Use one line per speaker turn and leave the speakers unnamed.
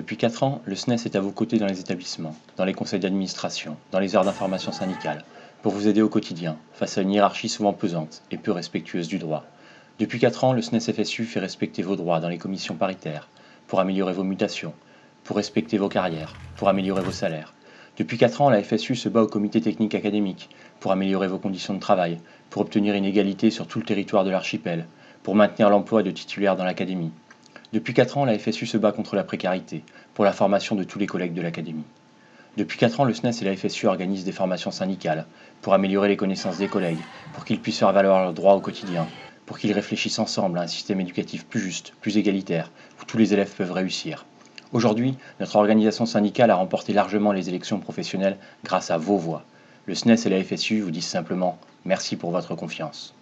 4 ans, le SNES est à vos côtés dans les établissements, dans les conseils d'administration, dans les heures d'information syndicale, pour vous aider au quotidien, face à une hiérarchie souvent pesante et peu respectueuse du droit. Depuis 4 ans, le SNES FSU fait respecter vos droits dans les commissions paritaires, pour améliorer vos mutations, pour respecter vos carrières, pour améliorer vos salaires. Depuis 4 ans, la FSU se bat au comité technique académique, pour améliorer vos conditions de travail, pour obtenir une égalité sur tout le territoire de l'archipel, pour maintenir l'emploi de titulaires dans l'académie. Depuis 4 ans, la FSU se bat contre la précarité, pour la formation de tous les collègues de l'académie. Depuis 4 ans, le SNES et la FSU organisent des formations syndicales, pour améliorer les connaissances des collègues, pour qu'ils puissent faire valoir leurs droits au quotidien, pour qu'ils réfléchissent ensemble à un système éducatif plus juste, plus égalitaire, où tous les élèves peuvent réussir. Aujourd'hui, notre organisation syndicale a remporté largement les élections professionnelles grâce à vos voix. Le SNES et la FSU vous disent simplement merci pour votre confiance.